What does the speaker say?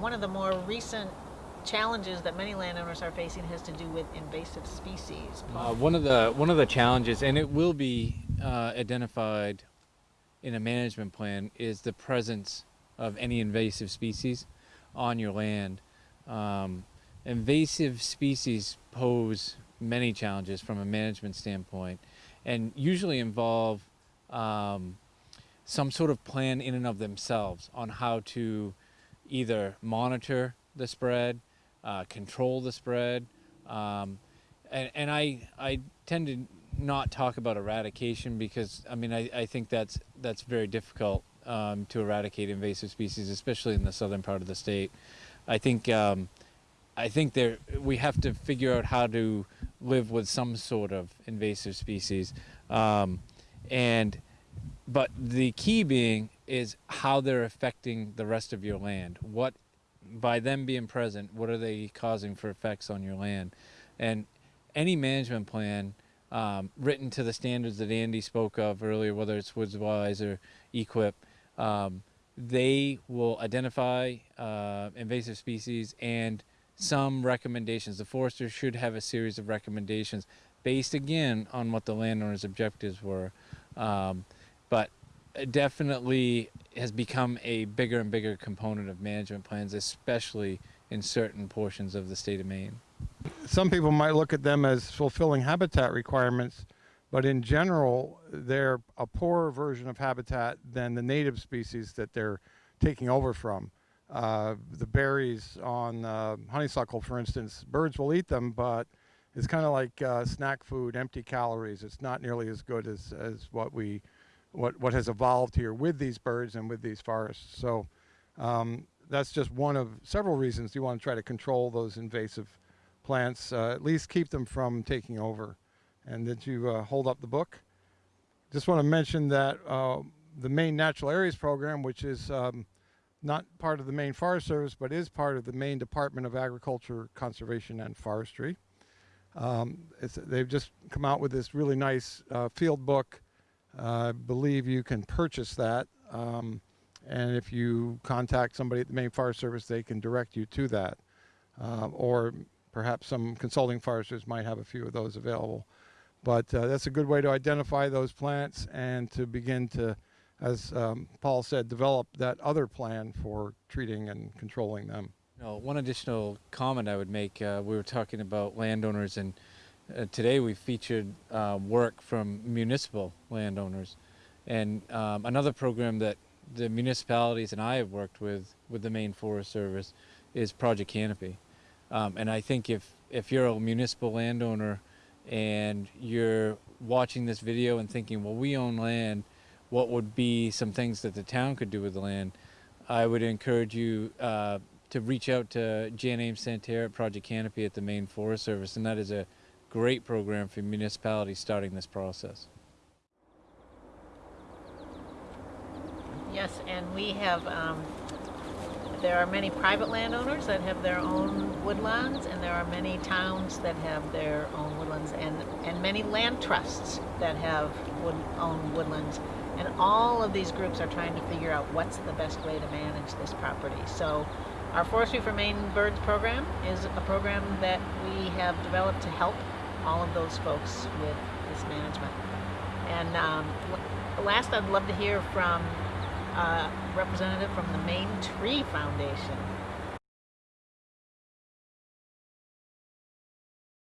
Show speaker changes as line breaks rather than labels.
one of the more recent challenges that many landowners are facing has to do with invasive species.
Uh, one of the one of the challenges, and it will be uh, identified in a management plan, is the presence of any invasive species on your land. Um, invasive species pose many challenges from a management standpoint, and usually involve um, some sort of plan in and of themselves on how to either monitor the spread, uh, control the spread, um, and, and I I tend to not talk about eradication because I mean I, I think that's that's very difficult um, to eradicate invasive species, especially in the southern part of the state. I think um, I think there we have to figure out how to live with some sort of invasive species, um, and but the key being is how they're affecting the rest of your land. What by them being present, what are they causing for effects on your land? And any management plan um, written to the standards that Andy spoke of earlier, whether it's WoodsWise or EQIP, um, they will identify uh, invasive species and some recommendations. The forester should have a series of recommendations based again on what the landowner's objectives were. Um, but definitely has become a bigger and bigger component of management plans, especially in certain portions of the state of Maine.
Some people might look at them as fulfilling habitat requirements, but in general, they're a poorer version of habitat than the native species that they're taking over from. Uh, the berries on uh, honeysuckle, for instance, birds will eat them, but it's kind of like uh, snack food, empty calories. It's not nearly as good as, as what we what, what has evolved here with these birds and with these forests. So um, that's just one of several reasons you want to try to control those invasive plants, uh, at least keep them from taking over. And did you uh, hold up the book? Just want to mention that uh, the Maine Natural Areas Program, which is um, not part of the Maine Forest Service, but is part of the Maine Department of Agriculture, Conservation, and Forestry. Um, they've just come out with this really nice uh, field book I believe you can purchase that. Um, and if you contact somebody at the Maine Forest Service, they can direct you to that. Uh, or perhaps some consulting foresters might have a few of those available. But uh, that's a good way to identify those plants and to begin to, as um, Paul said, develop that other plan for treating and controlling them.
One additional comment I would make, uh, we were talking about landowners and uh, today we featured uh, work from municipal landowners and um, another program that the municipalities and I have worked with with the Maine Forest Service is Project Canopy. Um, and I think if, if you're a municipal landowner and you're watching this video and thinking, well, we own land, what would be some things that the town could do with the land? I would encourage you uh, to reach out to Jan Ames Santerre at Project Canopy at the Maine Forest Service, and that is a great program for municipalities starting this process.
Yes, and we have, um, there are many private landowners that have their own woodlands, and there are many towns that have their own woodlands, and, and many land trusts that have wood, own woodlands. And all of these groups are trying to figure out what's the best way to manage this property. So our Forestry for Maine Birds program is a program that we have developed to help all of those folks with this management. And um, last, I'd love to hear from a representative from the Maine Tree Foundation.